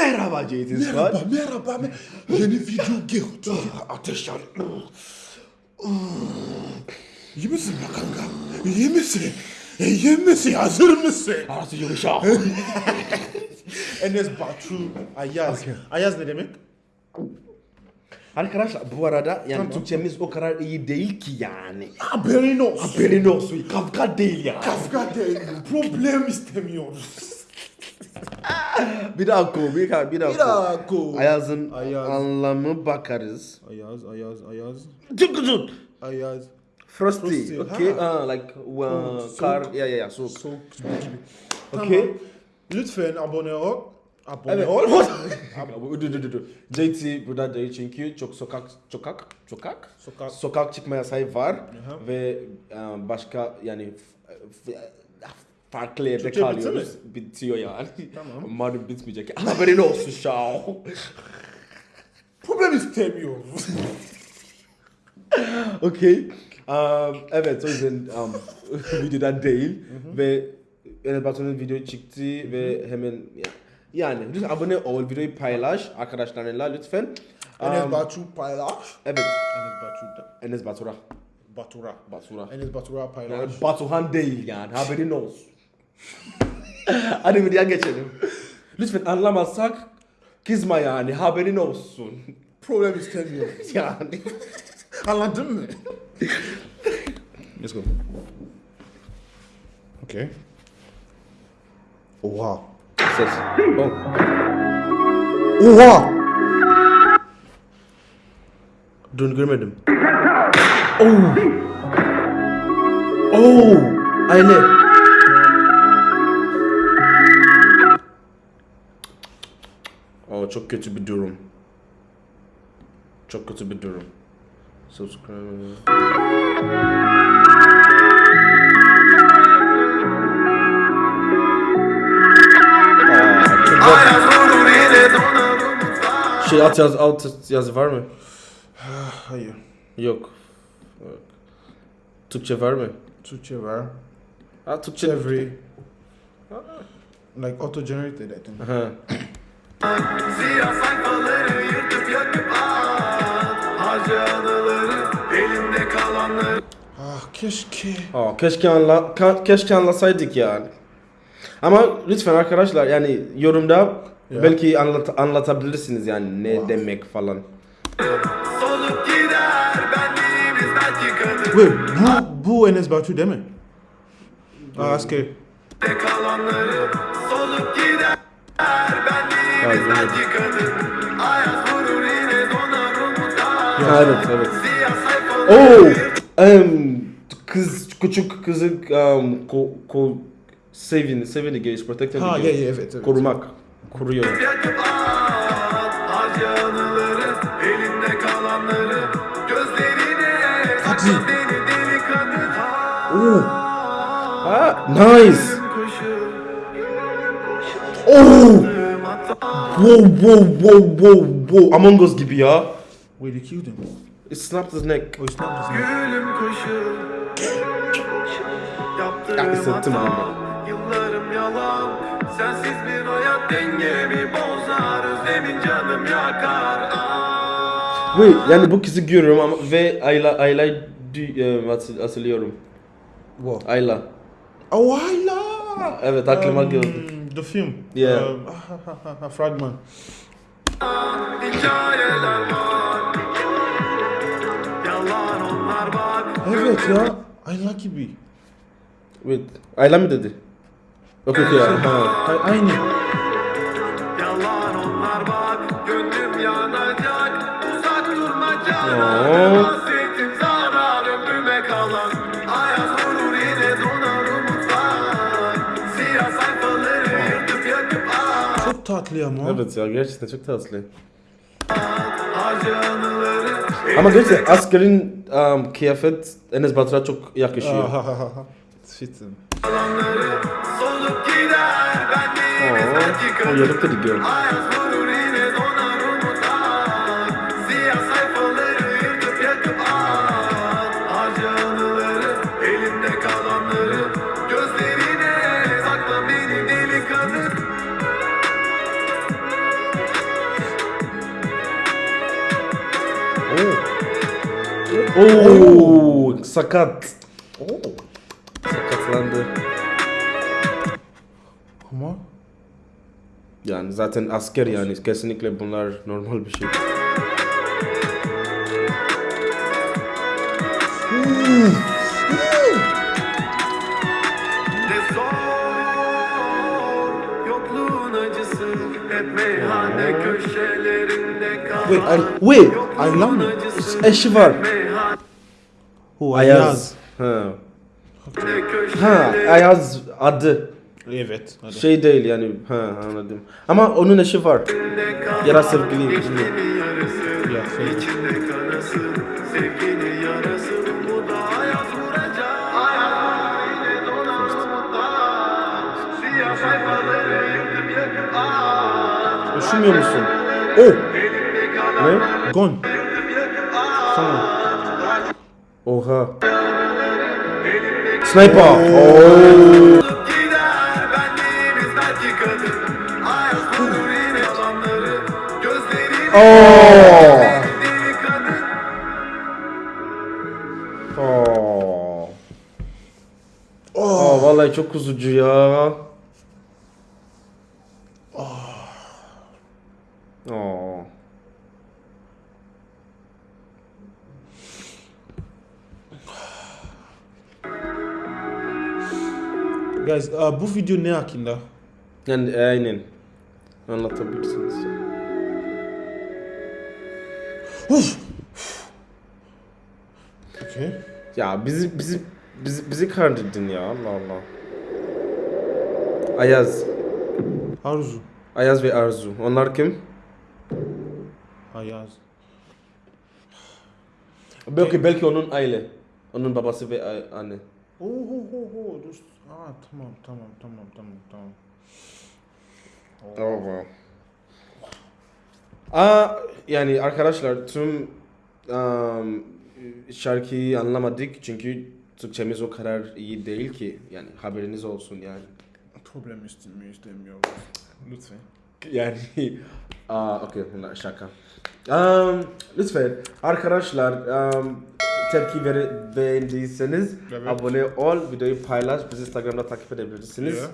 Merhaba Scott. Merhaba, merhaba. me- Yeni video geldi. Ateş yan. İyi misin ya kanka? İyi misin? İyi misin? Hazır mısın? Arası yumuşak. Enes Batu Ayaz. Ayaz ne demek? Arkadaşlar bu arada yani. Türkçemiz o kadar iyi değil ki yani. Haberin olsun. Haberin olsun. Kafka değil ya. Kafka değil. Problem istemiyoruz. Bir oku. Bir daha, bir daha Bir dakika. Ayaz'ın Ayaz. anlamı bakarız. Ayaz, Ayaz, Ayaz. Çok güzel. Ayaz. Frosty. Frosty, Okay. ha. Ah, like uh, Soğuk. kar. Ya ya ya soğuk. Soğuk gibi. Okay. Tamam. Lütfen abone ol. Abone Evet. ol. Dur dur dur. JT burada değil çünkü çok sokak sokak sokak Sokak. sokak çıkma yasağı var Aha. ve e, başka yani farklı yerde Türkçe bitti kalıyoruz. Bitiyor yani. Tamam. Umarım bitmeyecek. Haberin olsun şao. Problem istemiyoruz. okay. Um, evet o yüzden um, videodan değil ve Enes Batur'un video çıktı ve hemen yani lütfen abone ol, videoyu paylaş arkadaşlarınla lütfen. Enes Um, Batu paylaş. Evet, Enes Batu'da. Enes Batur'a. Batura. Batur'a. Enes Batura paylaş. Yani Batuhan değil yani haberin olsun. Hadi videoya geçelim. Lütfen anlamazsak kızma yani haberin olsun. Problem istemiyoruz. Yani. Anladın mı? Let's go. Okay. Oha. Ses. Oh. Oha! Dün görmedim. Oh. Oh. Aile. Çok kötü bir durum. Çok kötü bir durum. Subscribe. Şey alt yaz alt yazı var mı? Hayır. Yok. Türkçe var mı? Türkçe var. Ha Türkçe. Çeviri. Like auto-generated I think. Siyah sayfaları yırtıp yakıp at Harca anıları elimde kalanları Ah keşke. Aa, keşke anla ka- keşke anlasaydık yani. Ama lütfen arkadaşlar yani yorumda Ya. belki anlat anlatabilirsiniz yani ne demek falan. Solup gider benliğimiz belki kadın Wait, bu, bu Enes Batu değil mi? Ah, askeri. de kalanları Solup gider benliğimiz Belki kadın Ayaz vurur yine donar umutlar Ha, evet evet. Yırtıp em, kız küçük kızı um, ko, ko, sevin sevin geç protecting Ha, gays. ya, evet, evet. korumak koruyor. yakıp at anıları kalanları Gözlerine kadın Oo. Ha, nice. Oh. Wow wow wow wow wow Among Us gibi ya. Wait, they killed him. It snapped his neck. Oh, not just Gülüm koşu Ya, hissettim bunu. Yıllarım yalan Sensiz bir hayat dengemi bozar Özlemin canım yakar. Wait, yani bu kızı görüyorum ama ve Ayla Ayla e, hatır- hatırlıyorum. What? Ayla. Oh, Ayla! Evet aklıma Um, geldi. The film. Yeah. Ah, fragment. Evet ya. Ayla gibi. Wait, Ayla mı dedi? Okay, okay. Ha. Ay- Aynı. Yalan onlar bak Gönlüm yanacak Uzak durma Oo. Tatlı ama. Evet ya gerçekten çok tatlı. Ama gerçekten askerin um, kıyafet Enes Batur'a çok yakışıyor. Ah, ah. Yalanları solup gider benliğimiz belki Oh, kadın you look Oo, sakat. Sakatlandı. Ama Yani zaten asker yani kesinlikle bunlar normal bir şey. Wait, I, wait. Aylan mı? Eşi var. Meyhane O Ayaz. Ha. Ha, Ayaz adı. Evet. Hadi. Şey değil yani. Ha anladım. Ama onun eşi var. kal Ya da sevgili. Ya, Aa, Üşümüyor musun? Oh. Ne? Gon. Tamam. Oha. Sniper. Oo. Oo. Oo. Aa, vallahi çok üzücü ya. Guys, uh, bu video ne hakkında? Yani aynen. Anlatabilirsiniz. Okay. Ya bizi bizi bizi bizi kandırdın ya Allah Allah. Ayaz. Arzu. Ayaz ve Arzu. Onlar kim? Ayaz. Belki belki onun aile. Onun babası ve a- anne. Oo, ho, ho, ho. Dur. Aa, tamam, tamam, tamam, tamam, tamam. Oh wow. Aa, yani arkadaşlar tüm um, şarkıyı anlamadık çünkü Türkçemiz o kadar iyi değil ki yani haberiniz olsun yani. Problem istemiyor, istemiyor. Lütfen. Yani aa okey bunlar şaka. Um, lütfen arkadaşlar um, tepki ver, beğendiyseniz Evet. abone ol, videoyu paylaş, bizi Instagram'da takip edebilirsiniz. Yeah.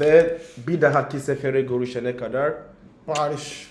Ve bir dahaki sefere görüşene kadar Barış.